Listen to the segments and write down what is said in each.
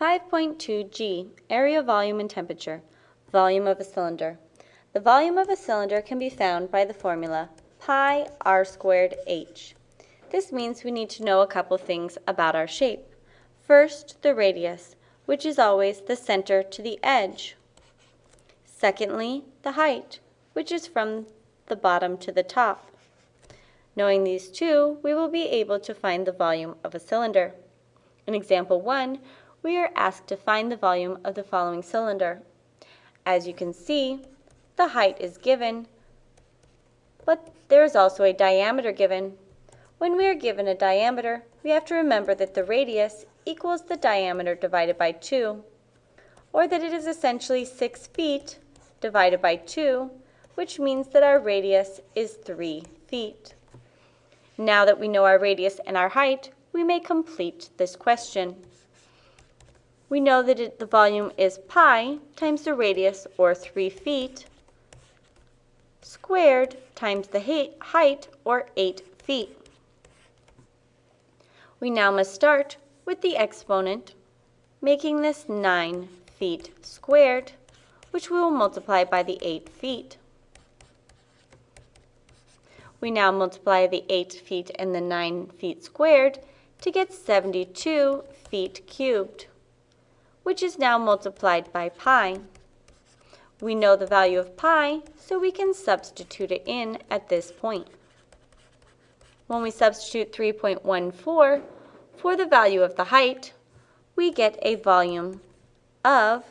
5.2g, area, volume, and temperature. Volume of a cylinder. The volume of a cylinder can be found by the formula pi r squared h. This means we need to know a couple things about our shape. First, the radius, which is always the center to the edge. Secondly, the height, which is from the bottom to the top. Knowing these two, we will be able to find the volume of a cylinder. In example 1, we are asked to find the volume of the following cylinder. As you can see, the height is given, but there is also a diameter given. When we are given a diameter, we have to remember that the radius equals the diameter divided by 2, or that it is essentially 6 feet divided by 2, which means that our radius is 3 feet. Now that we know our radius and our height, we may complete this question we know that it, the volume is pi times the radius, or 3 feet, squared times the height, or 8 feet. We now must start with the exponent, making this 9 feet squared, which we will multiply by the 8 feet. We now multiply the 8 feet and the 9 feet squared to get 72 feet cubed which is now multiplied by pi. We know the value of pi, so we can substitute it in at this point. When we substitute 3.14 for the value of the height, we get a volume of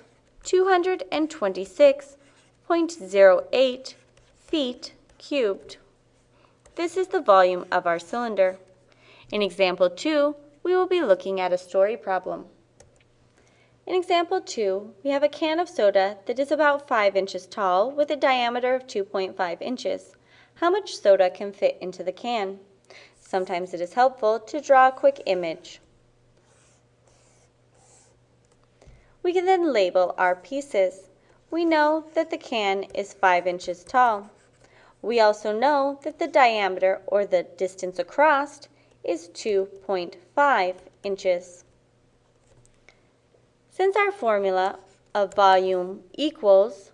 226.08 feet cubed. This is the volume of our cylinder. In example 2, we will be looking at a story problem. In example 2, we have a can of soda that is about 5 inches tall with a diameter of 2.5 inches. How much soda can fit into the can? Sometimes it is helpful to draw a quick image. We can then label our pieces. We know that the can is 5 inches tall. We also know that the diameter, or the distance across, is 2.5 inches. Since our formula of volume equals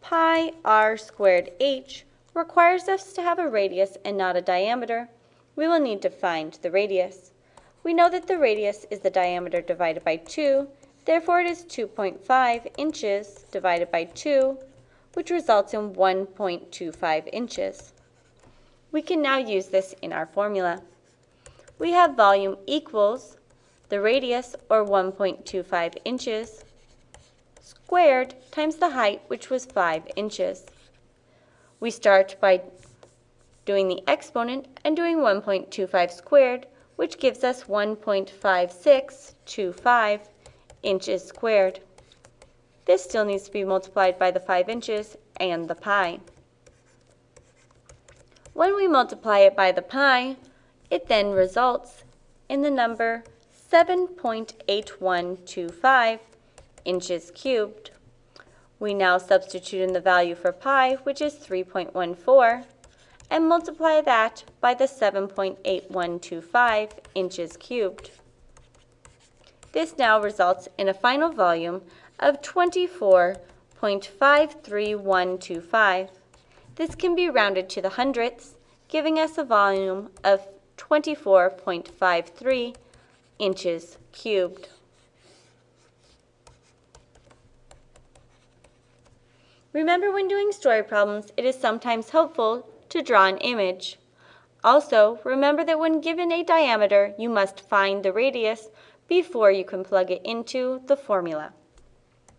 pi r squared h requires us to have a radius and not a diameter, we will need to find the radius. We know that the radius is the diameter divided by 2, therefore it is 2.5 inches divided by 2, which results in 1.25 inches. We can now use this in our formula. We have volume equals the radius, or 1.25 inches, squared times the height, which was 5 inches. We start by doing the exponent and doing 1.25 squared, which gives us 1.5625 inches squared. This still needs to be multiplied by the 5 inches and the pi. When we multiply it by the pi, it then results in the number 7.8125 inches cubed. We now substitute in the value for pi, which is 3.14, and multiply that by the 7.8125 inches cubed. This now results in a final volume of 24.53125. This can be rounded to the hundredths, giving us a volume of 24.53 inches cubed. Remember when doing story problems, it is sometimes helpful to draw an image. Also, remember that when given a diameter, you must find the radius before you can plug it into the formula.